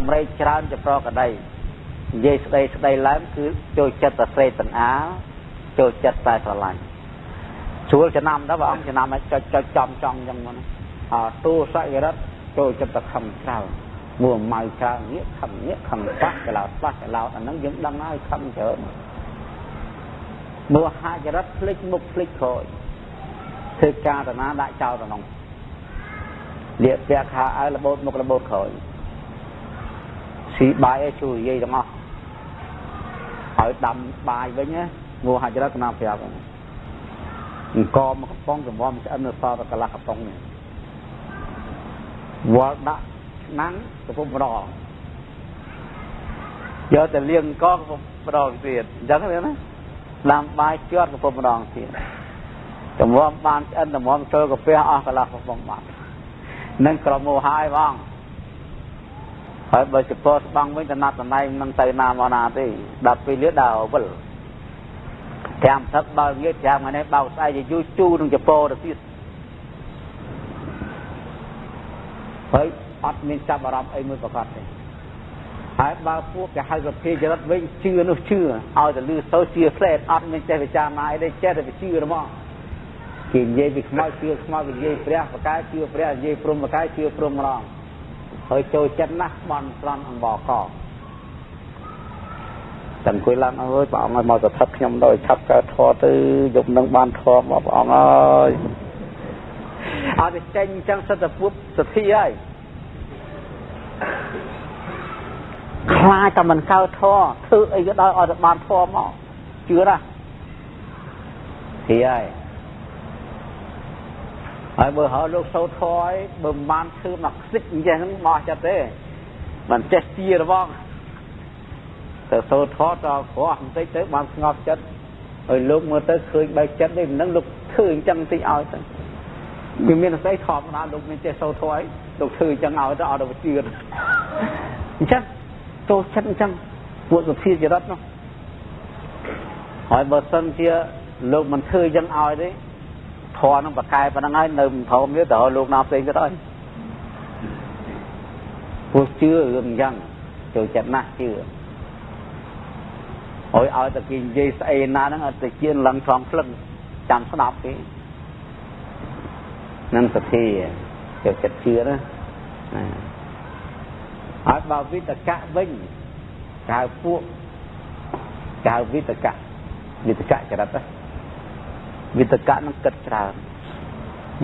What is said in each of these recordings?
សម្រេចច្រើនចប្រកដីនិយាយស្ដីស្ដីឡើងគឺចូលចិត្តតែស្រេកទាំងអាលចូលចិត្តតែស្រឡាញ់ជួលចំណាំទៅព្រះអង្គចំណាំឲ្យចុចចុចចំចង់ចឹងមកអទូសយរិទ្ធចូលចិត្តតែខំច្រើនមួម៉ៅច្រើននេះខំនេះខំបាក់កឡោតបាក់កឡោតអាហ្នឹងយើងដឹងហើយខំច្រើនមួហាចរិតភ្លេចមុខភ្លេចក្រោយធ្វើការតាណាដាក់ចោលទៅក្នុងលាកពាក់ខោឲ្យរបូតមុខរបូតក្រោយ ស៊ីបាយឲ្យជួយនិយាយទាំងអស់ឲ្យដាំបាយវិញណាមួហាចរិតកណាប្រាប់អង្គមកកំប៉ុងកំមឆ្អិននៅសល់តែកន្លះកំប៉ុងនេះវល់ដាក់ឆ្នាំងកំពុងម្ដងយកតែលាងកកំពុងម្ដងទៀតអញ្ចឹងណាដាំបាយជាត់កំពុងម្ដងទៀតតម្រាំបានឆ្អិនតម្រាំចូលកាពះអស់កន្លះកំប៉ុងបាត់នឹងក្រមោហើយបង ហើយបើចពោស្បង់វិញតំណាត់តំណែងនឹងទៅណាមកណាទេដល់ពេលលឿដើរវិលចាំទឹកបើងាកចាំថ្ងៃនេះបោកស្អែកយូរជូរនឹងចពោទៅទៀតហើយអត់មានចាប់អារម្មណ៍អីមួយប្រកាសទេហើយបើពួកគេហៅសភាចរិតវិញជឿនោះជឿឲ្យតែលឺសូជឿផ្លែតអត់មានចេះវិចារណាអីទេចេះតែវិជឿហ្មងគេនិយាយពីខ្មោចជឿខ្មោចនិយាយព្រះបកាយជឿព្រះនិយាយព្រំបកាយជឿព្រំម្ដង ហើយចូលចិត្តណាស់បន់ប្រន់អង្បកតែអង្គុយឡើងអើយព្រះអង្គឲ្យមកស្ថិតខ្ញុំដោយឆាប់កើតធေါ်ទៅយប់នឹងបានធေါ်មកព្រះអង្គអើយអត់ចេញអញ្ចឹងសិតតែពួតសទ្ធាហើយខ្លាចតែមិនកើតធေါ်ធ្វើអីក៏ដោយឲ្យតែបានធေါ်មកជឿណាទីហើយ ហើយបើហៅលោកសោធរឲ្យបើមិនបានធ្វើមកខ្សិចអញ្ចឹងបោះចិត្តទេមិនចេះជារបស់ទៅសោធរតក្រោះបន្តិចទៅបានស្ងប់ចិត្តហើយលោកមើលទៅឃើញបែកចិត្តនេះមិននឹងលោកធ្វើអញ្ចឹងតិចឲ្យទៅវាមានស្អីធម្មតាលោកមានចេះសោធរឲ្យលោកធ្វើអញ្ចឹងឲ្យទៅអត់ទៅជឿអញ្ចឹងចូលចិត្តអញ្ចឹងពួកសុភាចរិតនោះហើយបើសិនជាលោកមិនធ្វើអញ្ចឹងឲ្យទេ ធរនឹងប្រកែប៉ុណ្្នឹងហើយនៅមិនធំទៀតទៅលោកណាផ្សេងទៀតហើយពួកជឿរឿងអញ្ចឹងចូលចិត្តណាស់ជឿហើយឲ្យតែគេនិយាយស្អីណាហ្នឹងឲ្យតែជឿឡើងឆ្លងភ្លឹងចាំស្ដាប់គេនឹងសទ្ធាចូលចិត្តជឿណាហើយបើវិតកៈវិញកៅពួកកៅវិតកៈវិតកៈចរិតណា វិតកៈនឹងគិតច្រើន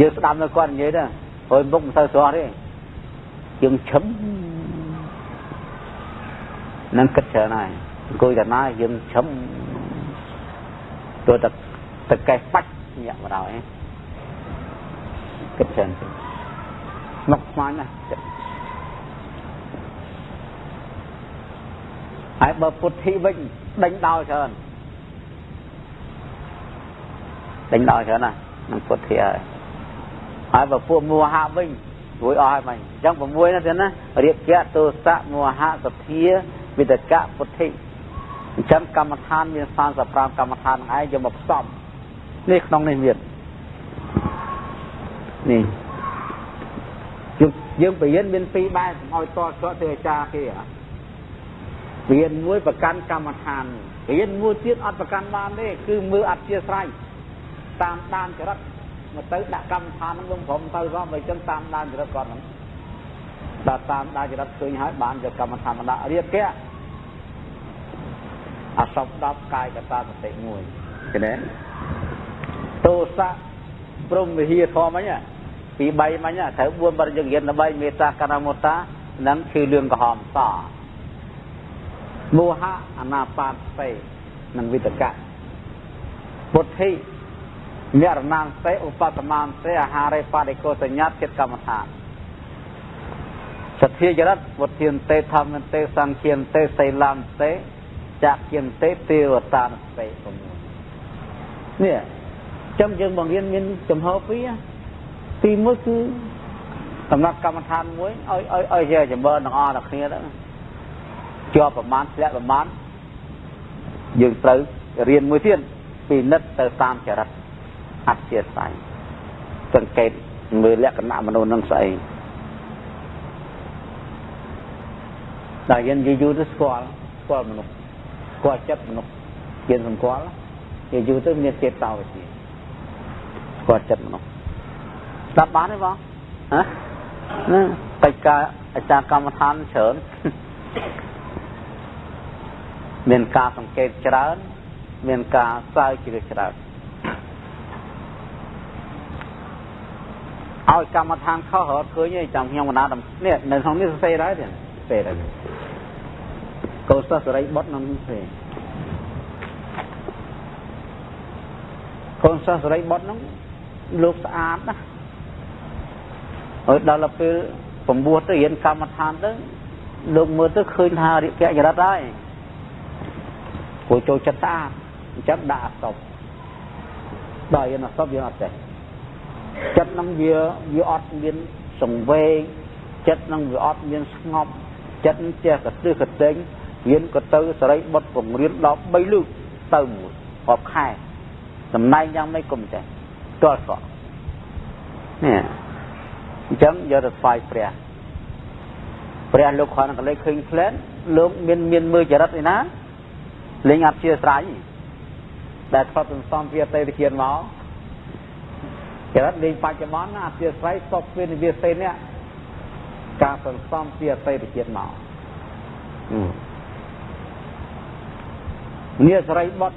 យើងស្ដាប់នៅគាត់និយាយទៅហើយមុខមិនទៅស្រស់ទេយើងឈឹមនឹងគិតច្រើនហើយអង្គុយតែណាយើងឈឹមទោះតែតកេះបាច់ញាក់មកដល់ឯងគិតច្រើនទៅមកស្មានណាហើយបើពុទ្ធិវិញដេញដោលច្រើន ដេញដល់ច្រើនណានឹងពុទ្ធិហើយហើយបើពួកមោហៈវិញរួយអស់ហើយមិញអញ្ចឹង6ណាទៀតណារៀបជាទោសៈមោហៈសទ្ធាវិតកៈពុទ្ធិអញ្ចឹងកម្មដ្ឋានមាន35កម្មដ្ឋានហ្នឹងឯងយកមកផ្សំនេះក្នុងនេះមាននេះយើងយើងបរិញ្ញាមានពីរបែបឲ្យតតទៅអាចារ្យគេរៀនមួយប្រកាន់កម្មដ្ឋានរៀនមួយទៀតអត់ប្រកាន់បានទេគឺមើលអធិស្ស្រ័យ តាមដានចរិតមកទៅដាក់កម្មដ្ឋានហ្នឹងវិញព្រមទៅផងបើចឹងតាមដានចរិតគាត់ហ្នឹងដល់តាមដានចរិតឃើញហើយបានយកកម្មដ្ឋានមកដាក់រៀបគេអសព10កាយកតាសតិមួយឃើញទេទោសៈព្រមវិហារធម៌មិញពី3មិញត្រូវ4បរិយយើងរៀន13មេត្តាកណ្ណមុតានឹងគឺលឿងក្រហមសមោហៈអនាបាតសេនិងវិតកៈពុទ្ធិ មរណានសេឧបតមានសេអាហារេបដិកោសញ្ញាតចិត្តកម្មដ្ឋានសទ្ធាចរិតវុធានទេធម្មទេសង្ឃានទេសីឡានទេចក្យានទេទេវតានទេ6នេះចាំយើងបង្រៀនមានចំហពីរទីមួយគឺសម្រាប់កម្មដ្ឋានមួយឲ្យឲ្យឲ្យជាចម្រើនទាំងអស់ទាំងគ្នាទៅជាប់ប្រមាណធ្លាក់ប្រមាណយើងត្រូវរៀនមួយទៀតពីនិតទៅតាមចរិត អធិស្ឋានសង្កេតមើលលក្ខណៈមនុស្សនឹងស្អីដល់យើងនិយាយយូរទៅស្គាល់ស្គាល់មនុស្សស្គាល់ចិត្តមនុស្សយើងសម្គាល់និយាយយូរទៅមានចេតតោវិជាស្គាល់ចិត្តមនុស្សស្ដាប់បានទេបងហ៎ណាបច្ចការអាចារ្យកម្មដ្ឋានច្រើនមានការសង្កេតច្រើន មានការស្រាវជ្រាវច្រើន ឲ្យកម្មដ្ឋានខុសរត់ឃើញទេចាំខ្ញុំបណ្ណានេះនៅក្នុងនេះសរសេរដែរទេសេរដែរកោសិស្សសរិបុត្រនឹងសេរកូនសិស្សសរិបុត្រហ្នឹងលោកស្អាតណាស់ហើយដល់ពេលពំពោះទៅរៀនកម្មដ្ឋានទៅលោកមើលទៅឃើញថារិកចរិតហើយគួរចូលចិត្តស្អាតអញ្ចឹងដាក់អសពដល់រៀនអសពយើងអត់ចេះ ចិត្តនឹងវាវាអត់មានសង្វេគចិត្តនឹងវាអត់មានស្ងប់ចិត្តចេះកទិះកតេងរៀនក៏ទៅសរិបុត្រពងរៀនដល់3លើកទៅមួយរាប់ខែតំណែងយ៉ាងម៉េចក៏មិនចេះទាល់សក់នេះអញ្ចឹងយកទៅថ្វាយព្រះព្រះលោកគ្រាន់តែលេខឃើញផ្លែនលោកមានមានមើលចរិតឯណាលេងអត់ជាស្រ័យដែលថត់សន្សំពីអតីតជាតិមក ចរិតលេងបច្ចុប្បន្នអធិស្ស្រ័យសពពីនិវាសេនេះការសន្សំពីអតីតជាតិមកនេះសរិបុត្រ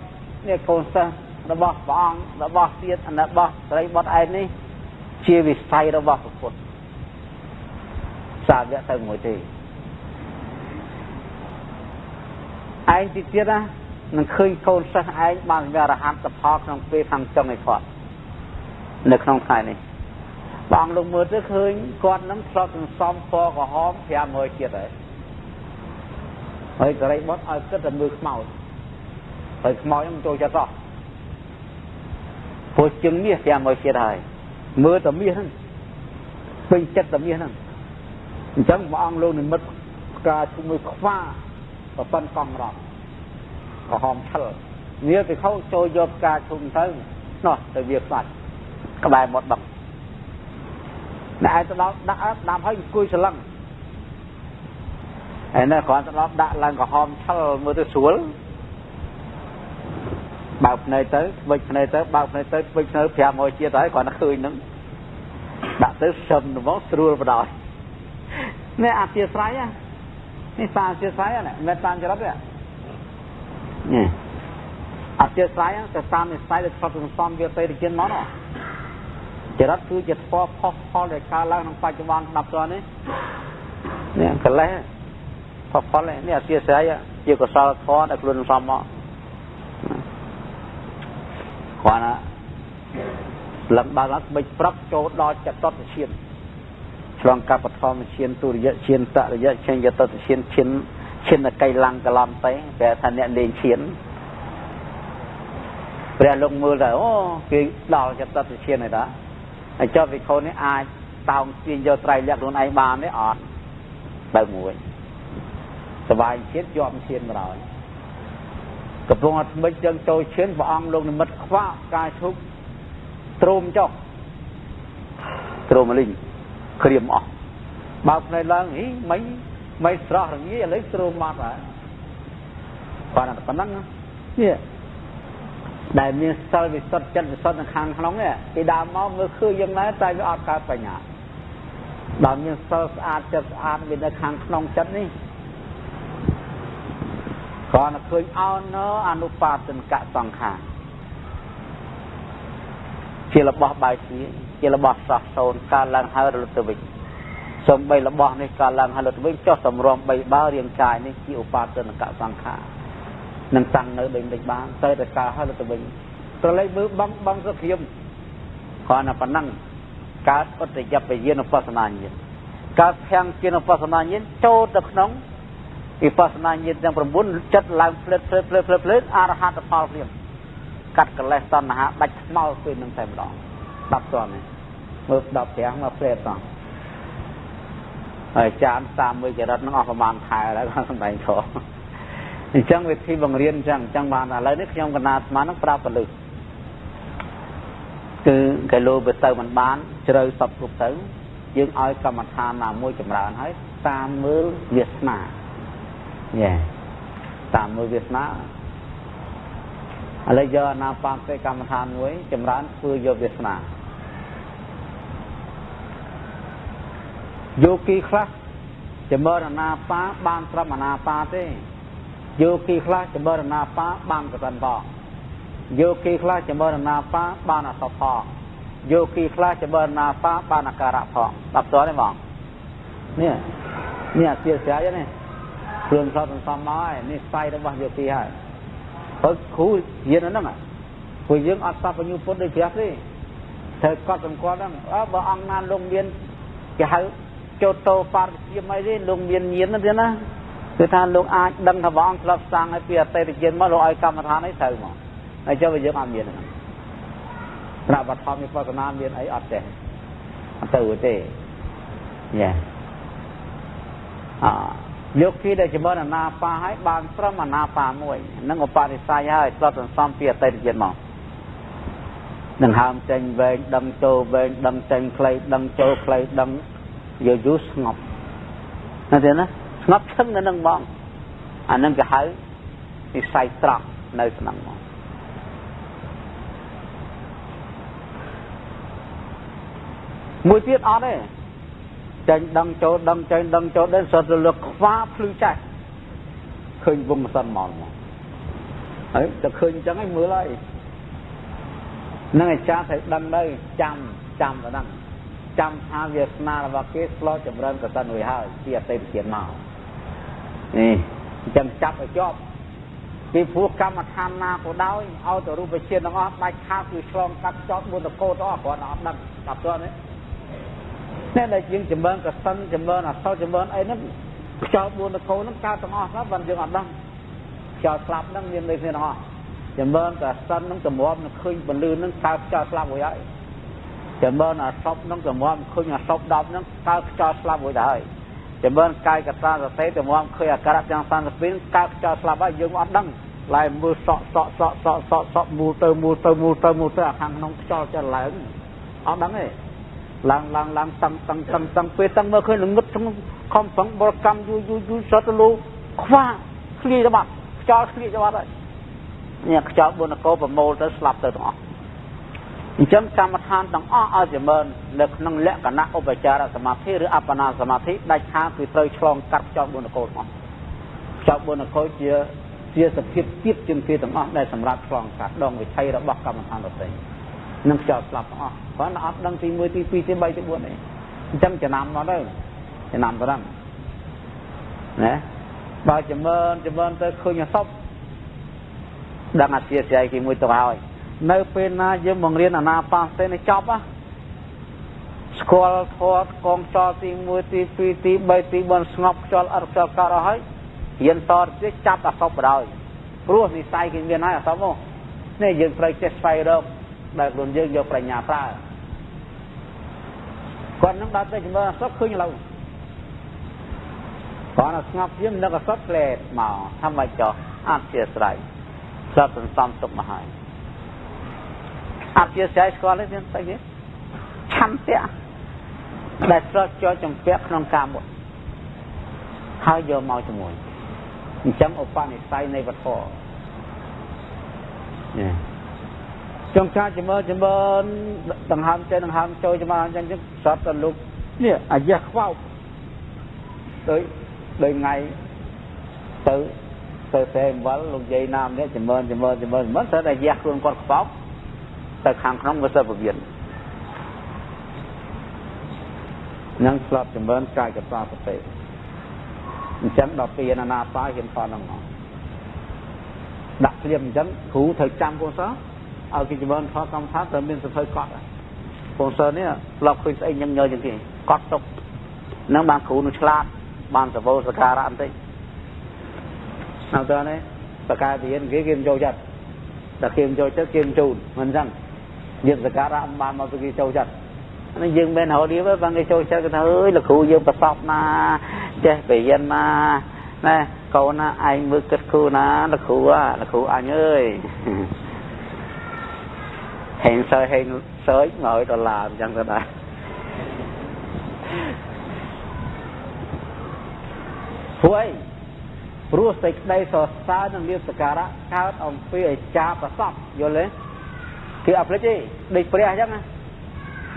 នេះកូនសិស្សរបស់ព្រះអង្គរបស់ទៀតរបស់សរិបុត្រឯនេះ ជាវិស័យរបស់ពុទ្ធសាវកទៅមួយទេឯងទីទៀតណានឹងឃើញកូនសិស្សឯងបានវារហ័តផលក្នុងពេលខាងចុងឯគាត់ នៅក្នុងថ្ងៃនេះបងលោកមើលទៅឃើញគាត់នឹងឆ្លត់សន្សំពណ៌ក្រហម500ជាតិហើយហើយសរិបុត្រឲ្យគិតតែមើលខ្មោចហើយខ្មោចនឹងចូលចិត្តអស់ព្រោះជឹងមាស500ជាតិហើយមើលតែមាសហ្នឹងពេញចិត្តតែមាសហ្នឹងអញ្ចឹងព្រះអង្គលោកនិមិត្តការជួយខ្វាប្រប៉ុនកង់រត់ក្រហមឆិលវាទៅខោចូលយកការជុំទៅនោះទៅវាខ្វាច់ ក្បែរមាត់បឹងអ្នកឯងទៅដល់ដាក់ដាក់ហើយអង្គុយស្លឹងហើយនៅគ្រាន់ទៅដល់ដាក់ឡើងក្រហមឆិលមើលទៅស្រួលបើកភ្នែកទៅស្វិចភ្នែកទៅបើកភ្នែកទៅស្វិចភ្នែក500ជាតិហើយគ្រាន់តែឃើញហ្នឹងដាក់ទៅសឹមទៅមកស្រួលបដ ாய் នេះអធិស្ស្រ័យនេះសាអធិស្ស្រ័យណាមិនតាមចរិតទេនេះអធិស្ស្រ័យទៅតាមនិស្ស័យដែលឆ្លប់សន្សំវាទៅទៅជាមកណា ចរិតគឺជាស្ពរផុសផលដែលកើតឡើងក្នុងបច្ចុប្បន្នស្ដាប់តនេះនេះកលេសផុសផលនេះអធិស្ស្រ័យជាកុសលធម៌ដែលខ្លួនសំមកគាត់ណាលំបើកស្បិចប្រាប់ចូលដល់ចតុតឈានឆ្លងកាប់បឋមឈានទុរិយឈានតរិយឈានយតតឈានឈានឈានកៃឡੰកឡំទៅតែថាអ្នកលេងឈានព្រះលោកមើលទៅអូគេដល់ចតុតឈានហើយតា ហើយចុះវិខុនេះអាចតោងទាញយកត្រៃលក្ខខ្លួនឯងបានទេអត់ទៅមួយសបាយជាតិជាប់ឈានបណ្ដោយកំពុងអត់ស្មិចចឹងចូលឈានព្រះអង្គលោកនិមិត្តខ្វាក់ការឈប់ទ្រោមចុះទ្រោមលីងក្រៀមអស់បើកភ្នែកឡើងហីមិនមិនស្រស់រងាឥឡូវទ្រោមមកហើយគាត់តែប៉ុណ្ណឹងនេះ ដែលមានសិលវិសុទ្ធចិត្តវិសុទ្ធនៅខាងក្នុងនេះពីដើមមកមើលឃើញយ៉ាងណាតែវាអត់កើតបញ្ញាដល់មានសិលស្អាតចិត្តស្អាតវានៅខាងក្នុងចិត្តនេះគ្រាន់តែឃើញអោនអនុបាទនកសង្ខារជារបស់បាយជាជារបស់សោះសូនកើតឡើងហើយរលត់ទៅវិញសំបីរបស់នេះកើតឡើងហើយរលត់ទៅវិញចុះតម្រាំបីបើរាងកាយនេះជាឧបាទនកសង្ខារ នឹងតាំងនៅដូចមិនបានទៅតែកើតហើយរលត់ទៅវិញត្រឡេកមើលបងបងសុខៀមគ្រាន់តែប៉ុណ្ណឹងកើតឧត្តយបយានុបស្សនាញាណកើតភាំងជានុបស្សនាញាណចូលទៅក្នុងវិបស្សនាញាណទាំង9ចិត្តឡើងផ្លិតផ្លិតផ្លិតផ្លិតផ្លិតអរហត្តផលព្រាមកាត់កិលេសតណ្ហាដាច់ថ្មោលពេលនឹងតែម្ដង10តនមើល10ប្រាំងមកព្រែតផងហើយចានតាមមួយចរិតនឹងអស់ប្រហែលខែហើយគាត់សម្ដែងធម៌ អញ្ចឹងវិធីបង្រៀនអញ្ចឹងអញ្ចឹងបានឥឡូវនេះខ្ញុំកណាស្មាននឹងប្រាប់ពលិគឺកែលោវាទៅមិនបាន ជ្រៅសពគ្រប់ទៅ យើងឲ្យកម្មដ្ឋានណាមួយចម្រើនហើយតាមមើលវាសនាញ៉ែតាមមើលវាសនាឥឡូវយកអាណាបាពេកម្មដ្ឋានមួយ ចម្រើនធ្វើយកវាសនាយោគីខ្លះចម្រើនអាណាបាបានត្រឹមអាណាបាទេ យោគីខ្លះចម្រើនអាណាបាបានកសិនផងយោគីខ្លះចម្រើនអាណាបាបានអសផផងយោគីខ្លះចម្រើនអាណាបាបានអាការៈផងដល់តទេបងនេះនេះអាជាស្រ័យនេះគ្រឿងសតសំមកហើយនេះស្័យរបស់យោគីហើយហើយគ្រូរៀនហ្នឹងព្រោះយើងអត់សពញ្ញពុទ្ធដូចព្រះទេត្រូវកត់សម្គាល់ហ្នឹងអើបើអង្គណាលោកមានគេហៅចូលតោបារជាមអីទេលោកមានញៀនទេណា គឺថាលោកអាចដឹងថាព្រះអង្គធ្លាប់សាងឲ្យពីអតីតជាតិមកលោកឲ្យកម្មដ្ឋានអីត្រូវមកហើយចុះយើងអត់មានហ្នឹងត្រាប់បឋមវិបស្សនាមានអីអត់ទេអត់ទៅទេញ៉ែអយកគីដែលចម្រើនអាណាបាឲ្យបានត្រឹមអាណាបាមួយនឹងឧបនិស្ស័យហើយស្លុតសន្សំពីអតីតជាតិមកនឹងហើមចេញវែងដឹងចូលវែងដឹងចេញខ្លីដឹងចូលខ្លីដឹងយូរយូរស្ងប់ណាទេណា ស្ងប់ឈឹងនៅនឹងបងអានឹងគេហៅនិស្ស័យត្រង់នៅក្នុងមកមួយទៀតអត់ទេចេញដឹងចូលដឹងចេញដឹងចូល đến សត្វរលកខ្វាភ្លឺចាស់ឃើញវងមិនសិនមកមកហើយតែឃើញអញ្ចឹងឯងមើលហើយនឹងអាចារ្យត្រូវដឹងទៅចាំចាំទៅហ្នឹងចាំថាវាសនារបស់គេស្លោចម្រើនកសិនរួចហើយជាអតីតជាតិមក នេះអញ្ចឹងចាប់ឲ្យជាប់ពីព្រោះកម្មដ្ឋានណាក៏ដោយឲ្យទៅរូបជាតិទាំងអស់ដាច់ខាតគឺឆ្លងកាត់ចោតមុនតកោតអស់គ្រាន់តែអត់ដឹងដល់ទៅនេះតែដែលយើងចម្រើនកសិនចម្រើនអសោចម្រើនអីហ្នឹងខ្យល់4តកោហ្នឹងកើតទាំងអស់ហ្នឹងបានយើងអត់ដឹងខ្យល់ស្លាប់ហ្នឹងមានដូចគ្នាទាំងអស់ចម្រើនកសិនហ្នឹងតម្រាំនឹងឃើញពលឺហ្នឹងកើតខ្យល់ស្លាប់រួចហើយចម្រើនអសពហ្នឹងតម្រាំឃើញអសព10ហ្នឹងកើតខ្យល់ស្លាប់រួចហើយ ចម្រើនកាយកតាសតិតម្រាំឃើញអាការៈទាំង32កើតខ្យល់ស្លាប់ហើយយើងអត់ដឹងឡើយមើលសក់សក់សក់សក់សក់សក់មូលទៅមូលទៅមូលទៅមូលទៅអាខាងក្នុងខ្យល់ចិត្តឡើងអត់ដឹងទេឡើងឡើងឡើងតឹងតឹងតឹងតឹងពេលតឹងមើលឃើញល្ងឹតក្នុងខំប្រឹងបរកម្មយូរយូរយូរសតលូខ្វាឃ្លាទៅបាត់ខ្យល់ឃ្លាទៅបាត់ហើយនេះខ្យល់បុណ្យកោប្រមូលទៅស្លាប់ទៅទាំងអស់ អញ្ចឹងកម្មដ្ឋានទាំងអស់ឲ្យចម្រើននៅក្នុងលក្ខណៈឧបចារសមាធិឬអបណាសមាធិដាច់ខាតគឺត្រូវឆ្លងកាត់ខ្យល់បុណ្យកោទាំងអស់ខ្យល់បុណ្យកោជាជាសភាពទៀតជាងគេទាំងអស់ដែលសម្រាប់ឆ្លងកាត់ដងវិថីរបស់កម្មដ្ឋានដទៃនឹងខ្យល់ស្លាប់ទាំងអស់គ្រាន់តែអត់ដឹងទី1ទី2ទី3ទី4ទេអញ្ចឹងចំណាំមកទៅចំណាំទៅហ្នឹងណាបើចម្រើនចម្រើនទៅឃើញអសពដឹងអធិស្ឋានគេមួយទៅហើយ នៅពេលណាយើងបង្រៀនអាណាបាសេនេះចប់ហ៎ស្គាល់ធေါ်កងចលទី1ទី2ទី3ទី4ស្ងប់ខ្យល់អត់ខ្យល់កើតអស់ហើយរៀនតទៀតចាប់អសពបដ ாய் ព្រោះនិស័យគេមានហើយអសពមកនេះយើងត្រូវចេះស្វែងរកដែលខ្លួនយើងយកប្រាជ្ញាប្រើគាត់នឹងដល់ទៅជំនឿអសត់ឃើញឥឡូវគាត់នៅស្ងប់ជាមិននឹកអសត់ផ្លែមកថាម៉េចចោះអត់ជាស្រ័យសត្វសន្សំទុកមកហើយ អត់ជាស្រ័យស្គាល់ទេស្អីគេឆន្ទៈដែលស្រត់ចូលចំពាក់ក្នុងការមុតហើយយកមកជាមួយអញ្ចឹងឧបនិស្ស័យនៃវត្ថុនេះចង់ការចម្រើនចម្រើនដង្ហើមចេញដង្ហើមចូលចម្រើនអញ្ចឹងសតទៅលោកនេះអាយះខ្វោកដោយដោយថ្ងៃទៅទៅតែអំបិលលោកយាយណាមនេះចម្រើនចម្រើនចម្រើនមិនទៅតែយះខ្លួនគាត់ខ្វោក ទៅខាងក្នុងវាទៅពវៀននឹងស្លាប់ចម្រើនកាយកតាសតិអញ្ចឹងដល់ពីអនាបាហ៊ានផលហ្នឹងមកដាក់ព្រាមអញ្ចឹងគ្រូត្រូវចាំកូនសោះឲ្យគេចម្រើនផលកម្មដ្ឋានត្រូវមានសភៅកត់ពងសើនេះឡប់ឃើញស្អីញឹងញយជាងគេកត់ទុកនឹងបានគ្រូនឹងឆ្លាតបានសវោសការៈបន្តិចនៅតើនេះបកាយរៀនគេគេមិនចូលចិត្តតែគេមិនចូលចិត្តគេមិនជូនមិនអញ្ចឹង យើងសការៈបានមកទៅគេចូលចិត្តនេះយើងមិនហៅនេះបើគេចូលចិត្តគេថាអើយលោកគ្រូយើងប្រសពណាចេះបរិញ្ញាណាណែកូនណាឯងមើលគិតគ្រូណាលោកគ្រូលោកគ្រូអញអើយហេងសើហេងសើច100ដុល្លារអញ្ចឹងទៅដែរព្រោះអីព្រោះសេចក្តីសរសើរនិងលៀបសក្ការៈកើតអំពីអាចារ្យប្រសពយល់ទេ គេអត់ភ្លេចទេដូចព្រះអញ្ចឹងណា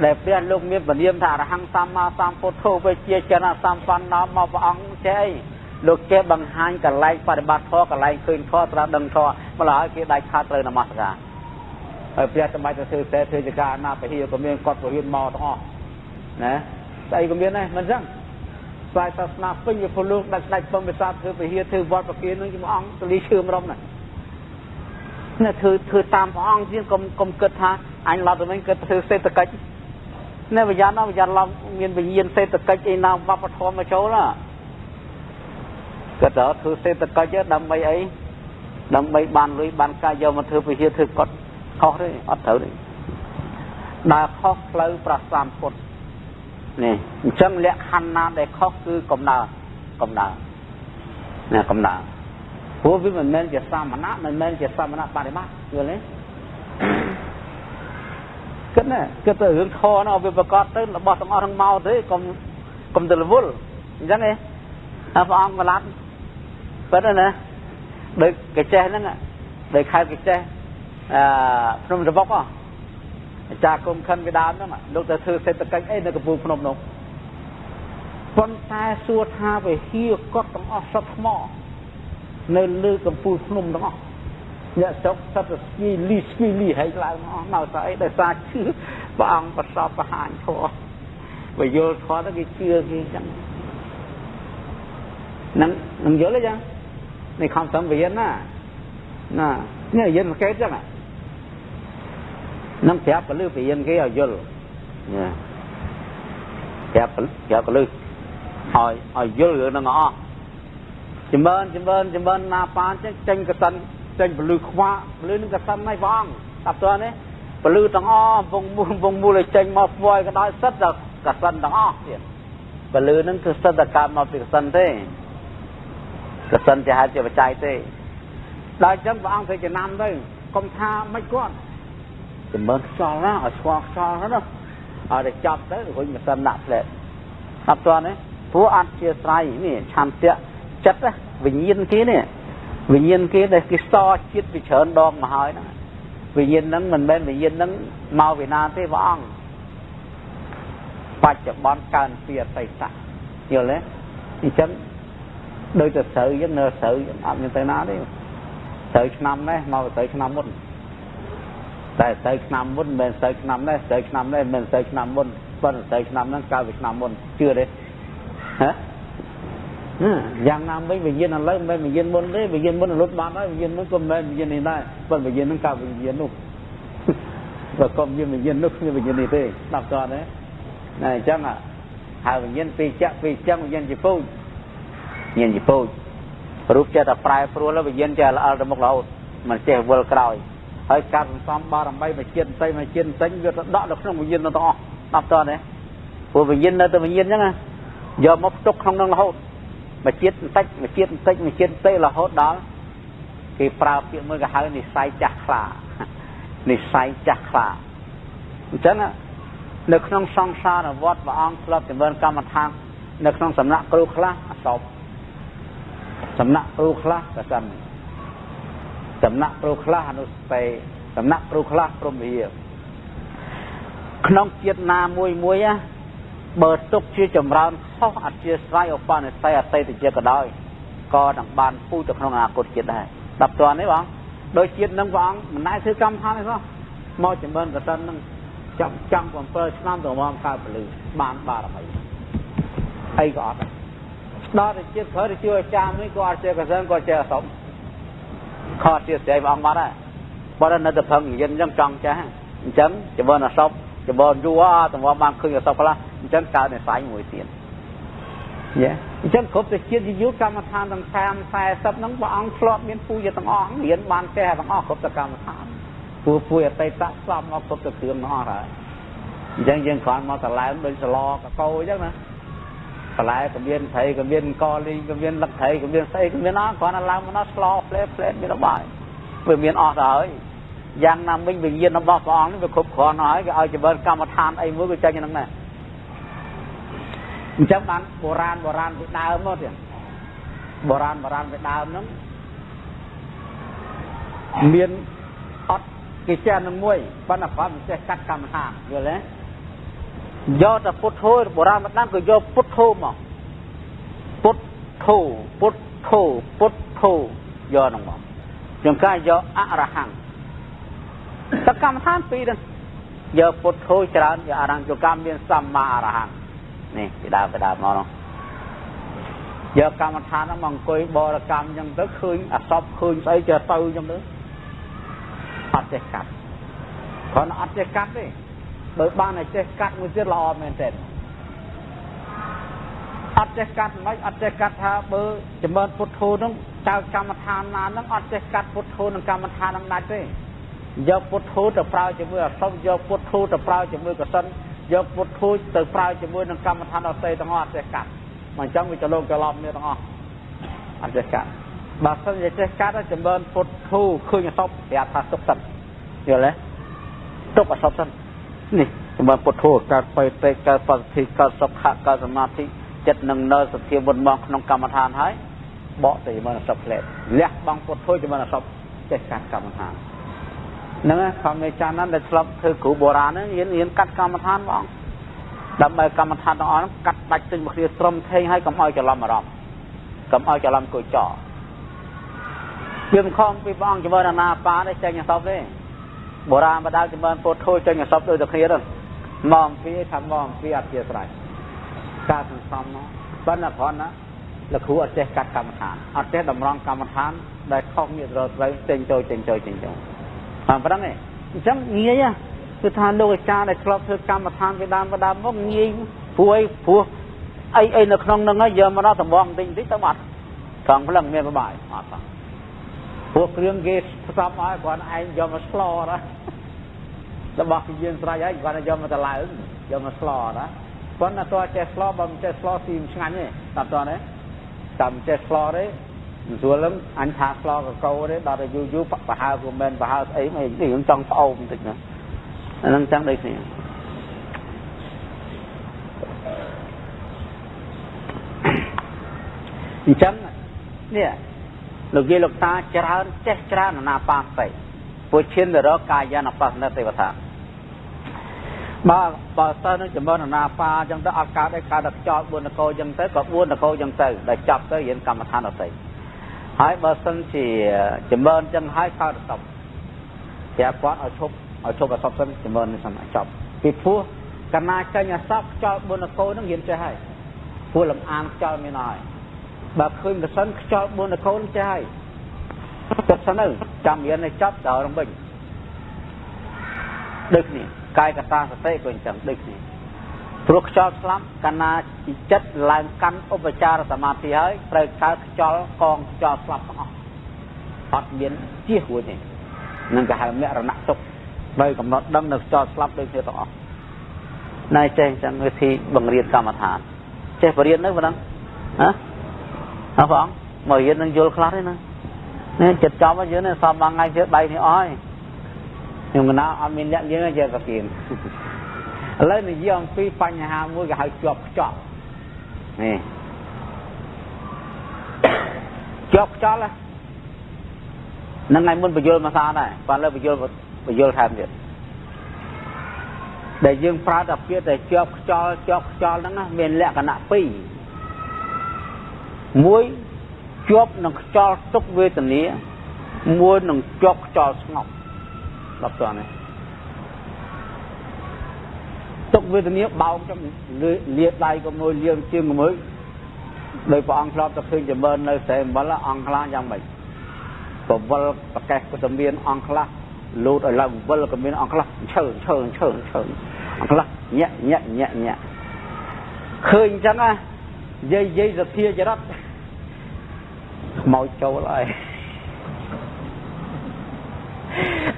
ដែលព្រះលោកមានពនាមថាអរហង្គសម្មាសម្ពុទ្ធោវិជាចនៈសម្បណ្ណមកព្រះអង្គចេះអីលោកចេះបង្ហាញកលែងបប្រតិបត្តិធម៌កលែងឃើញធម៌ត្រាស់ដឹងធម៌ម្ល៉េះគេដាច់ខាតត្រូវនមស្ការហើយព្រះសម្បត្តិទៅធ្វើសេធ្វើចការណាពហិក៏មានគាត់ពហិមកទាំងអស់ណាស្អីក៏មានដែរមិនអញ្ចឹងស្វ័យសាសនាពេញវាពលលោកដាច់ដាច់ពំវិសាធ្វើពហិធ្វើវត្តប្រគិននឹងជាមួយអង្គទលីឈឿមរំណា នេះធ្វើធ្វើតាមព្រះអង្គជាងកុំកុំគិតថាអញឡប់ទៅវិញគិតធ្វើសេដ្ឋកិច្ចនេះវិញ្ញាណវិញ្ញាណឡំមានវិញ្ញាណសេដ្ឋកិច្ចឯណាវប្បធម៌មកចូលណាគាត់ទៅធ្វើសេដ្ឋកិច្ចដើម្បីអីដើម្បីបានលុយបានកាយយកមកធ្វើវិហារធ្វើកត់ខុសទេអត់ត្រូវទេដើរខុសផ្លូវប្រសាមពុទ្ធនេះអញ្ចឹងលក្ខខណ្ឌណាដែលខុសគឺកំណើកំណើណាកំណើ ព្រោះវាមិនមែនជាសាមណៈមិនមែនជាសាមណៈបរិបត្តិយល់ទេគិតណាគិតទៅរឿងខណាវាប្រកាសទៅរបស់ទាំងអស់ទាំងមកទេកុំកុំទៅរវល់អញ្ចឹងឯងហើយព្រះអង្គកឡាត់ពិតណាដូចកាចេះហ្នឹងដូចខេត្តកាចេះអឺភ្នំរបុកអាចារ្យគុំខិនពីដើមហ្នឹងលោកទៅធ្វើសេដ្ឋកិច្ចអីនៅកំពូលភ្នំនោះប៉ុន្តែសួរថាវិហារគាត់ទាំងអស់សត្វថ្ម នៅលើកំពូលភ្នំទាំងអស់អ្នកស្រុកសត្វស្គីលីស្គីលីហើយឡើងអស់មកស្អីដោយសារជឿព្រះអង្គប្រសពបរហាញធម៌បើយល់ធម៌ទៅគេជឿគេចឹងនឹងនឹងយល់ទេចឹងនេះខំសំវិញ្ញាណណាណានេះយិនកេតចឹងនឹងប្រាប់ពលឺវិញ្ញាណគេឲ្យយល់ណាប្រាប់ប្រាប់ពលឺឲ្យឲ្យយល់រឿងហ្នឹងអស់ ចម្រើនចម្រើនចម្រើនណាប៉ានចឹងចេញកសិនចេញពលឺខ្វាក់ពលឺនឹងកសិនហើយព្រះអង្គតាប់តើនេះពលឺទាំងអស់វងមូលវងមូលឲ្យចេញមកព្រួយក៏ដោយសិតតែកសិនទាំងអស់ទៀតពលឺនឹងគឺសិតតែកើតមកពីកសិនទេកសិនជាហេតុជាបច្ច័យទេដល់អញ្ចឹងព្រះអង្គធ្វើចំណាំទៅកុំថាមិនគាត់ចម្រើនខ្យល់ណាឲ្យស្គាល់ខ្យល់ណាឲ្យតែចាប់ទៅរុញម៉ាស៊ីនដាក់ផ្លែតាប់តនេះព្រោះអត់ជាស្រ័យនេះឆន្ទៈ ចិត្តវិញ្ញាណគេនេះវិញ្ញាណគេដែលគេសជាតិពីច្រើនដងមកហើយហ្នឹងវិញ្ញាណហ្នឹងមិនមែនវិញ្ញាណហ្នឹងមកពីណាទេព្រះអង្គបច្ចុប្បន្នកើនពីអតីតយល់ទេអញ្ចឹងដូចទៅស្រូវអញ្ចឹងនៅស្រូវអត់មានទៅណាទេស្រូវឆ្នាំនេះមកស្រូវឆ្នាំមុនតែស្រូវឆ្នាំមុនមិនមែនស្រូវឆ្នាំនេះស្រូវឆ្នាំនេះមិនមែនស្រូវឆ្នាំមុនប៉ុន្តែស្រូវឆ្នាំហ្នឹងកើតពីឆ្នាំមុនជឿទេហ៎ យ៉ាងណាមិញវិញ្ញាណឥឡូវមិនមែនវិញ្ញាណមុនទេវិញ្ញាណមុនលុតបានហើយវិញ្ញាណមុនក៏មិនមែនវិញ្ញាណនេះដែរប៉ុន្តែវិញ្ញាណហ្នឹងកើតវិញ្ញាណនោះបើកុំវិញ្ញាណនោះគ្មានវិញ្ញាណនេះទេស្ដាប់តើណាអញ្ចឹងហើយវិញ្ញាណពីចៈពីចឹងវិញ្ញាណជាពូជវិញ្ញាណជាពូជរូបចេះតែប្រែប្រួលវិញ្ញាណចេះល្អល់ទៅមុខរហូតមិនចេះវិលក្រោយហើយការសន្សំបារមីមួយជាតិផ្សេងមួយជាតិផ្សេងវាទៅដកនៅក្នុងវិញ្ញាណទាំងអស់ស្ដាប់តើណាព្រោះវិញ្ញាណនៅតែវិញ្ញាណអញ្ចឹងយកមកផ្ទុកក្នុងនឹងរហូត មួយជាតិបន្តិចមួយជាតិបន្តិចមួយជាតិបន្តិចរហូតដល់គេប្រើពាក្យមួយគេហៅនិស័យចាស់ខ្លានិស័យចាស់ខ្លាអញ្ចឹងនៅក្នុងសង្សារវត្តព្រះអង្គធ្លាប់ចម្រើនកម្មដ្ឋាននៅក្នុងសំណាក់គ្រូខ្លះអសពសំណាក់គ្រូខ្លះប្រសិនសំណាក់គ្រូខ្លះអនុស្ទេសំណាក់គ្រូខ្លះព្រមវិហាក្នុងជាតិណាមួយមួយ បើទុកជាចម្រើនខុសអធិស្ឋានឧបនិស្ស័យអតីតជាតិក៏ដោយក៏នឹងបានពូជទៅក្នុងអនាគតជាតិដែរដល់តើនេះបងដោយជាតិនឹងព្រះអង្គមិនដែលធ្វើកម្មដ្ឋានទេសោះមកចម្រើនកសិននឹងចាំចាំ7ឆ្នាំទៅមកកើតពលឺបានបារមីអីក៏អត់ដល់ទៅជាតិក្រោយទៅជួយអាចារ្យមួយក៏អត់ជាកសិនក៏ជាអសពខត់ជាស្រីព្រះអង្គបាត់ហើយបើនៅតែផឹងយិនអញ្ចឹងចង់ចាស់អញ្ចឹងចម្រើនអសពចម្រើនយូរតម្រាំបានឃើញអសពខ្លះ អញ្ចឹងកើតនិស័យមួយទៀតយេអញ្ចឹងគ្រប់ទៅជាតិយូរកម្មដ្ឋានទាំង30 40ហ្នឹងព្រះអង្គធ្លាប់មានពូជទាំងអស់រៀនបានចេះទាំងអស់គ្រប់ទៅកម្មដ្ឋានពូពូអតីតស្លាប់មកគ្រប់ទៅគ្រឿងទាំងអស់ហើយអញ្ចឹងយើងគ្រាន់មកតឡែមដូចសឡកកោអញ្ចឹងណាបន្លែក៏មានត្រីក៏មានកលីក៏មានលឹកត្រីក៏មានស្អីក៏មានអស់គ្រាន់តែឡើងមកដល់ស្លោផ្លែផ្លែមានរបស់វាមានអស់ទៅហើយយ៉ាងណាមិញវិញ្ញាណរបស់ព្រះអង្គនេះវាគ្រប់គ្រាន់ហើយគេឲ្យចម្រើនកម្មដ្ឋានអីមួយក៏ចេញហ្នឹងដែរ អញ្ចឹងបានបុរាណបុរាណពីដើមមកទៀតបុរាណបុរាណពីដើមហ្នឹងមានអត់គេចេះនឹងមួយប៉ុន្តែគាត់មិនចេះកាត់កម្មដ្ឋានយល់ទេយកតែពុទ្ធោបុរាណម្ដងក៏យកពុទ្ធោមកពុទ្ធោពុទ្ធោពុទ្ធោយកហ្នឹងមកជាងការយកអរហង្គតកម្មដ្ឋានពីរហ្នឹងយកពុទ្ធោច្រើនយកអរហង្គយកកម្មមានសម្មាអរហង្គ នេះពីដើមពីដើមមកនោះយកកម្មដ្ឋានមកអង្គុយបរកម្មអញ្ចឹងទៅឃើញអសពឃើញស្អីចេះទៅអញ្ចឹងទៅអត់ចេះកាត់គ្រាន់អត់ចេះកាត់ទេបើបានតែចេះកាត់មួយទៀតល្អមែនទេអត់ចេះកាត់មិនអត់ចេះកាត់ថាបើចម្រើនពុទ្ធោនឹងតើកម្មដ្ឋានណានឹងអត់ចេះកាត់ពុទ្ធោនឹងកម្មដ្ឋាននឹងដាច់ទេយកពុទ្ធោទៅប្រើជាមួយអសពយកពុទ្ធោទៅប្រើជាមួយកសិន យកពុទ្ធោទៅប្រើជាមួយនឹងកម្មដ្ឋានអតីតទាំងអស់អត់ចេះកាត់មកអញ្ចឹងវាចលោកច្រឡំនេះទាំងអស់អត់ចេះកាត់បើសិនជាចេះកាត់ចម្រើនពុទ្ធោឃើញអសពប្រាប់ថាទុកសិនយល់ទេទុកអសពសិននេះសម្រាប់ពុទ្ធោកើតបេតិកើតបសិទ្ធិកើតសុខៈកើតសមាធិចិត្តនឹងនៅសធាមុនមកក្នុងកម្មដ្ឋានហើយបកទៅចម្រើនអសពផ្លែលះបង់ពុទ្ធោចម្រើនអសពចេះកាត់កម្មដ្ឋាន ហ្នឹងខំមេចានហ្នឹងដែលឆ្លប់ធ្វើគ្រូបុរាណហ្នឹងរៀនរៀនកាត់កម្មដ្ឋានបងដើម្បីកម្មដ្ឋានទាំងអស់ហ្នឹងកាត់ដាច់ចេញមកគ្នាត្រឹមថេងហើយកុំឲ្យច្រឡំអារម្មណ៍កុំឲ្យច្រឡំគួយចោយើងខំពីព្រះអង្គចម្រើនអាណាបាទេចេញអសពទេបុរាណបដាចម្រើនពុទ្ធធូចេញអសពដូចតែគ្នាទៅមកអំពីថាមកអំពីអធិស្ស្រ័យការសន្សំនោះប៉ុន្តែគ្រាន់ណាលោកគ្រូអត់ចេះកាត់កម្មដ្ឋានអត់ចេះតម្រង់កម្មដ្ឋានដែលខុសមានរត់ត្រូវចេញចូលចេញចូលចេញចូល តាមប្រឹងឯងអញ្ចឹងងាយគឺថាលោកអាចារ្យដែលធ្លាប់ធ្វើកម្មដ្ឋានពីដើមពីដើមមកងាយព្រួយព្រោះអីអីនៅក្នុងហ្នឹងហើយយកមកដល់តំបងបន្តិចបន្តិចទៅបាត់ត្រង់ផ្លឹងមានបបាយអត់ផងពួកគ្រឿងគេផ្សំឲ្យគ្រាន់ឯងយកមកស្លណារបស់គេយើងស្រេចហើយគ្រាន់តែយកមកតឡើងយកមកស្លណាប៉ុន្តែតើចេះស្លបើមិនចេះស្លស៊ីមិនឆ្ងាញ់ទេតាមតើទេតាមចេះស្លទេ មិនស្រួលលឹមអញថាស្លកកោទេដល់តែយូរយូរប្រហើក៏មិនប្រហើស្អីមិននេះយើងចង់ស្អូមបន្តិចណាអានឹងចឹងដូចគ្នាអញ្ចឹងនេះលោកយាយលោកតាច្រើនចេះច្រើនអាណាបាសតិពុឈិនរកកាយានបស្សនទេវតាបើបើសិននឹងចំនួនអាណាបាអញ្ចឹងទៅអត់កើតឯកើតតែខ្យល់4នគរអញ្ចឹងទៅក៏4នគរអញ្ចឹងទៅដែលចាប់ទៅរៀនកម្មដ្ឋានអតីត ហើយបើសិនជាចម្រើនចឹងហើយកើតសពប្រាប់គាត់ឲ្យឈប់ឲ្យឈប់អសពសិនចម្រើននេះសិនចប់ពីព្រោះកណាចេញអសពខ្យល់បុណ្យកោនឹងរៀនចេះហើយព្រោះលំអានខ្យល់មានហើយបើឃើញប្រសិនខ្យល់បុណ្យកោនឹងចេះហើយចិត្តសិនទៅចាំរៀនឲ្យចប់ដល់រំវិញដូចនេះកាយកតាសតិក៏អញ្ចឹងដូចនេះ ព្រោះខ្យល់ស្លាប់កាលណាចិត្តឡើងកាន់ឧបចារសមាធិហើយត្រូវកើតខ្យល់កងខ្យល់ស្លាប់ទាំងអស់អត់មានជៀសរួចទេនឹងគេហៅមរណៈទុកត្រូវកំណត់ដឹងនៅខ្យល់ស្លាប់ដូចគ្នាទាំងអស់ណែចេះអញ្ចឹងវិធីបង្រៀនកម្មដ្ឋានចេះបរៀននៅប៉ុណ្ណឹងហ៎អើបងមករៀននឹងយល់ខ្លះទេណានេះចិត្តចំយើងនេះសមមួយថ្ងៃជឿដៃនេះអស់ហើយខ្ញុំកណាអត់មានអ្នកយើងចេះប្រគៀន ឥឡូវនិយាយអំពីបញ្ហាមួយគេហៅជាប់ខ្ចប់នេះជាប់ខ្ចប់ហ្នឹងហើយមុនបញ្យលមកសាដែរបាទលើបញ្យលបញ្យលថែមទៀតដែលយើងប្រើតែពាក្យតែជាប់ខ្យល់ជាប់ខ្យល់ហ្នឹងមានលក្ខណៈពីរមួយជាប់នឹងខ្យល់ទុកវេទនាមួយនឹងជាប់ខ្យល់ស្ងប់ដល់តើនេះ ទុកវេទនាបោកចំលាដៃក៏មួយលាជើងក៏មួយដោយព្រះអង្គធ្លាប់ទៅឃើញចម្រើននៅស្រែអំបិលអង្គខ្លះយ៉ាងម៉េចប្រវល់ប្រកេះក៏ទៅមាន អង្គខ្លះលូតឲ្យឡើងវិលក៏មានអង្គខ្លះឈើឈើឈើឈើអង្គខ្លះញាក់ញាក់ញាក់ញាក់ឃើញអញ្ចឹងណាយាយយាយសធាចរិតខ្មោចចូលហើយ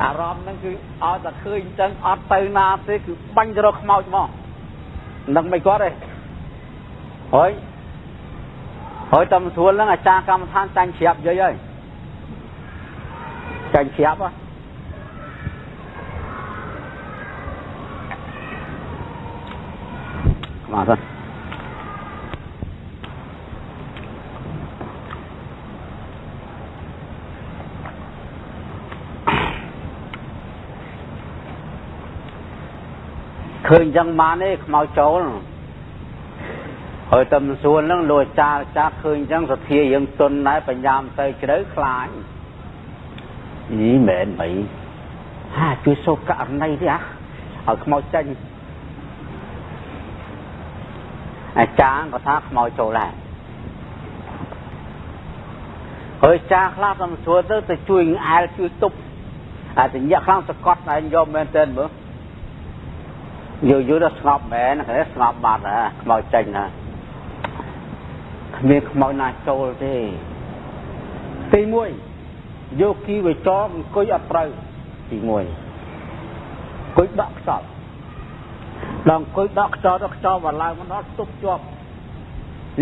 អារម្មណ៍ហ្នឹងគឺអត់តែឃើញអញ្ចឹងអត់ទៅណាទេគឺបាញ់ទៅរកខ្មោចមកនឹងមិនគាត់ទេហើយហើយតាមស្រួលហ្នឹងអាចារ្យកម្មដ្ឋានចាញ់ជ្រាបយាយហើយចាញ់ជ្រាបហ៎មកទៅ ឃើញចឹងបានទេខ្មោចចូលហើយតែមិនសួនហ្នឹងលោកចាចាឃើញចឹងសទ្ធាយើងទុនដែរបញ្ញាមិនទៅជ្រៅខ្លាចអីមែនបីហាជួយសូករណីទេអាឲ្យខ្មោចចេញអាចារ្យក៏ថាខ្មោចចូលដែរហើយចាខ្លះទៅសួរទៅទៅជួយអែលជួយទប់អាចញាក់ខ្លាំងសកត់ឯងយកមែនទេមើល យូរយូរដល់ស្ងប់មែនគេស្ងប់បាត់ហ่าខ្មោចចេញណាគ្មានខ្មោចណាចូលទេទី1យកគីវចរអង្គុយអត់ត្រូវទី1អង្គុយដកខ្សត់ដល់អង្គុយដកខ្ចោដល់ខ្ចោមកឡើងមកដល់ទប់ជាប់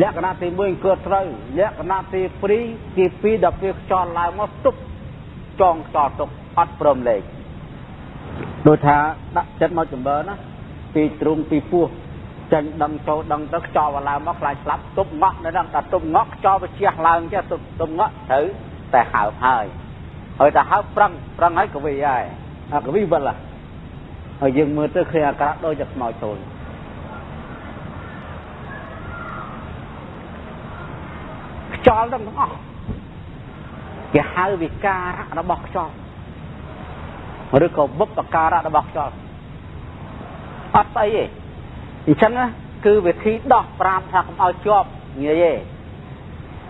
លក្ខណៈទី1អង្គុយត្រូវលក្ខណៈទី2ទី2ដល់ពេលខ្ចោឡើងមកទប់ចងខ្ចោទុកអត់ព្រមលេខដូចថាដាក់ចិត្តមកចម្រើនណា ពីទ្រុងពីពោះចាញ់ដឹងចូលដឹងទៅខ្ចោបឡើងមកខ្លាចស្លាប់ទប់ងក់នៅហ្នឹងតែទប់ងក់ខ្ចោបជះឡើងចេះទប់ទប់ងក់ត្រូវតែហើបហើយហើយតែហើបប្រឹងប្រឹងហើយកវីហើយអាកវីវិលហើយយើងមើលទៅឃើញអាការៈដូចជាខ្មោចចូលខ្យល់ទាំងអស់គេហៅវិការៈរបស់ខ្យល់ឬក៏បុព្វការៈរបស់ខ្យល់ អត់ស្អីទេអញ្ចឹងគឺវិធីដោះប្រាំថាកុំឲ្យជាប់ងាយទេ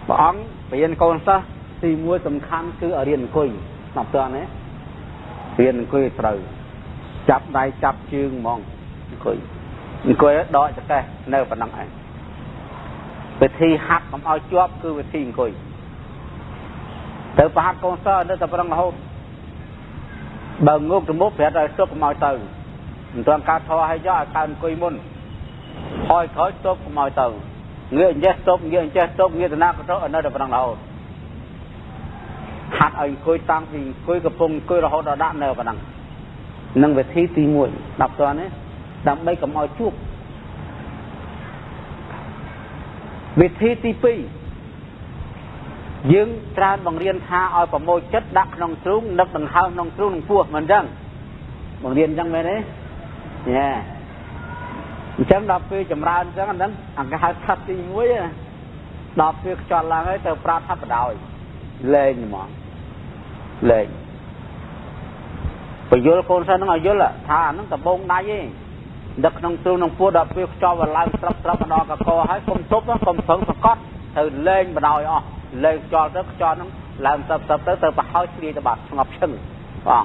ព្រះអង្គបរៀនកូនសិស្សទី1សំខាន់គឺឲ្យរៀនអង្គុយស្ដាប់តើណារៀនអង្គុយត្រូវចាប់ដៃចាប់ជើងហ្មងអង្គុយអង្គុយដកចកេះនៅប៉ុណ្ណឹងឯងវិធីហាត់កុំឲ្យជាប់គឺវិធីអង្គុយទៅប្រហាត់កូនសិស្សនៅតែប៉ុណ្ណឹងរហូតបើងោកទៅមុខប្រាប់ឲ្យស្ទុកកុំឲ្យទៅ មិនទាន់កើតធေါ်ឲ្យយកឲ្យកើតអង្គុយមុនហើយក្រោយស្ទុកកុំឲ្យទៅងាកអញ្ចេះស្ទុកងាកអញ្ចេះស្ទុកងាកទៅណាក៏ទៅនៅតែប៉ុណ្ណឹងរហូតហាត់ឲ្យអង្គុយតាំងពីអង្គុយកំពុងអង្គុយរហូតដល់ដាក់នៅប៉ុណ្ណឹងនឹងវិធីទី1ដល់តើនេះដើម្បីកុំឲ្យជួបវិធីទី2យើងច្រើនបង្រៀនថាឲ្យប្រមូលចិត្តដាក់ក្នុងទ្រូងនឹកដង្ហើមក្នុងទ្រូងនឹងពោះមិនអញ្ចឹងបង្រៀនអញ្ចឹងមែនទេ ញ៉ែអញ្ចឹងដល់ពេលចម្រើនអញ្ចឹងហ្នឹងអង្គគេហៅថាទី1ដល់ពេលខ្យល់ឡើងហើយទៅប្រាប់ថាបដោយលេងហ្មងលេងបញ្យល់កូនសិនហ្នឹងឲ្យយល់ថាអាហ្នឹងដបងដៃឯងដឹកក្នុងទ្រូងក្នុងពោះដល់ពេលខ្យល់វាឡើងស្រាប់ស្រាប់ម្ដងកកហើយកុំទប់កុំប្រឹងសកត់ត្រូវលេងបដោយអស់លេងខ្យល់ទៅខ្យល់ហ្នឹងឡើងស្រាប់ស្រាប់ទៅទៅប្រហោចជ្រាយទៅបាត់ស្ងប់ឈឹងបង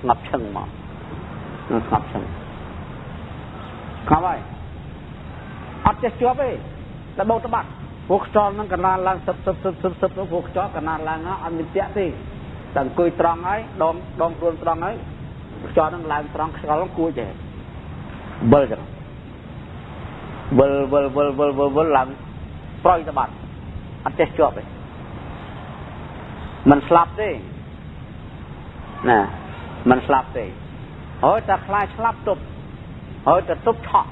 ស្ងប់ឈឹងមកស្ងប់ឈឹង ខំហើយអត់ចេះជាប់ទេតែបោតបាត់ពួកខ្យល់ហ្នឹងកណាឡើងសឹបសឹបសឹបសឹបសឹបទៅពួកខ្យល់កណាឡើងអត់មានតាក់ទេតែអង្គុយត្រង់ហើយដងដងខ្លួនត្រង់ហើយខ្យល់ហ្នឹងឡើងត្រង់ខ្យល់ហ្នឹងគួរចេះវិលចឹងវិលវិលវិលវិលវិលវិលឡើងប្រយទៅបាត់អត់ចេះជាប់ទេมันស្លាប់ទេណាมันស្លាប់ទេហើយតែខ្លាចស្លាប់ទប់ ហើយទៅទប់ឆក់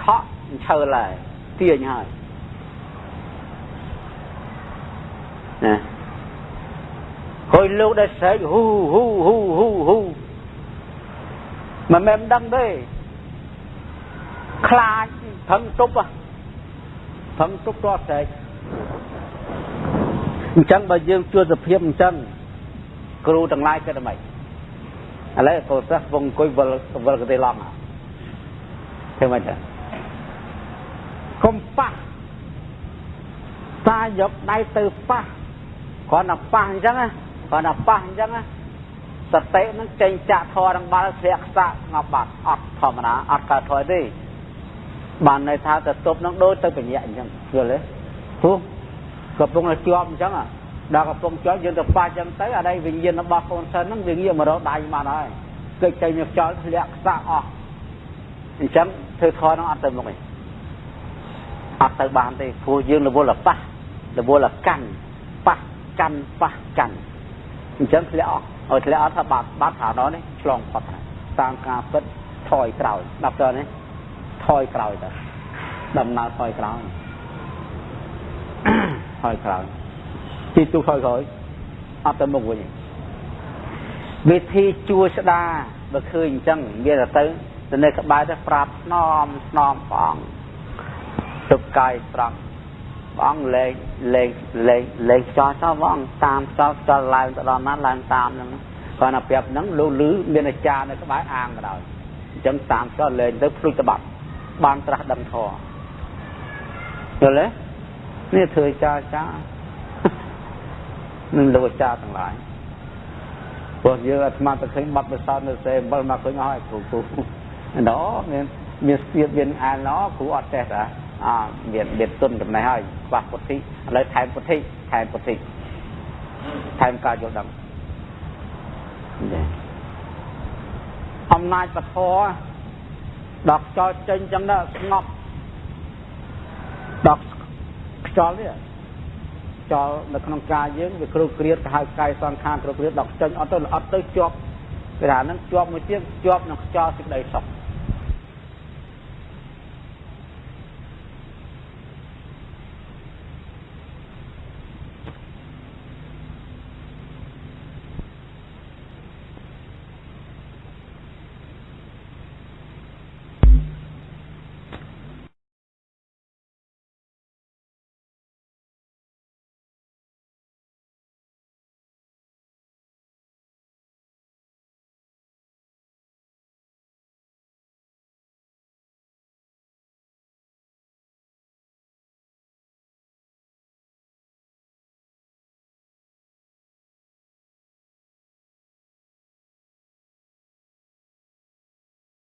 ឆក់ឈើឡើយទាញហើយណាហើយលោកដែលស្រែកហ៊ូហ៊ូហ៊ូហ៊ូហ៊ូមិនមែនដឹងទេខ្លាចផឹងទប់ផឹងទប់តស្រែកអញ្ចឹងបើយើងជួសភាពអញ្ចឹងគ្រូទាំងឡាយគិតអ្ម៉េចឥឡូវកូនសិស្សវងអង្គុយវិលវិលកទេឡងធ្វើ ម៉េចទៅកុំប៉ះតាយកដៃទៅប៉ះគ្រាន់តែប៉ះអញ្ចឹងណាគ្រាន់តែប៉ះអញ្ចឹងណាសតិនឹងចេញចាក់ធរនឹងបាល់ធ្លាក់ខ្សាក់ងាប់បាត់អត់ធម្មតាអត់កើតធរទេបានន័យថាទៅទប់នឹងដូចទៅបញ្ញាអញ្ចឹងយល់ទេព្រោះកំពុងតែជាប់អញ្ចឹងដល់កំពុងជាប់យើងទៅប៉ះអញ្ចឹងទៅអានេះវិញ្ញាណរបស់កូនសិនហ្នឹងវាងាកមករកដៃបានហើយគេចេញមកខ្យល់ធ្លាក់ខ្សាក់អស់ អញ្ចឹងធ្វើធរនឹងអត់ទៅមុខទេអត់ទៅបានទេព្រោះយើងរវល់ប៉ះរវល់កាន់ប៉ះកាន់ប៉ះកាន់អញ្ចឹងធ្លាក់អស់ឲ្យធ្លាក់អត់ថាបាត់បាត់ថានោះនេះឆ្លងផុតតាមការពិតថយក្រោយដល់ទៅនេះថយក្រោយទៅដំណើរថយក្រោយថយក្រោយទីទូថយក្រោយអត់ទៅមុខវិញវិធីជួស្ដាបើឃើញអញ្ចឹងវាទៅទៅ នៅក្បែរទៅប្រាប់ស្នំស្នំបងទុកកាយត្រង់បងលេងលេងលេងលេងចោលចោលបងតាមចោលចោលឡើងទៅដល់ណាឡើងតាមហ្នឹងគាត់ណាប្រាប់ហ្នឹងលូលឺមានអាចារ្យនៅក្បែរអាងក៏ដោយអញ្ចឹងតាមចោលលេងទៅភ្លុចតបាត់បានត្រាស់ដឹងធរយល់ទេនេះធ្វើចាចានឹងលោកអាចារ្យទាំងឡាយព្រោះយើងអាត្មាទៅឃើញបាត់បិសោតនៅសេអំបិលមកឃើញអស់ឲ្យគ្រូគ្រូ ណោមានមានស្ទៀតមានអានណោគ្រូអត់ចេះតាអមានមានទុនចំណេះហើយខ្វះពុទ្ធិឥឡូវថែមពុទ្ធិថែមពុទ្ធិថែមការយល់ដឹងអំណាចពធដល់ខ្យល់ចេញចឹងទៅស្ងប់ដល់ខ្យល់នេះខ្យល់នៅក្នុងកាយយើងវាគ្រូគ្រៀតទៅហៅកាយសង្ខារគ្រូគ្រៀតដល់ចេញអត់ទៅអត់ទៅជាប់គេថាហ្នឹងជាប់មួយទៀតជាប់នឹងខ្យល់សេចក្តីសុខ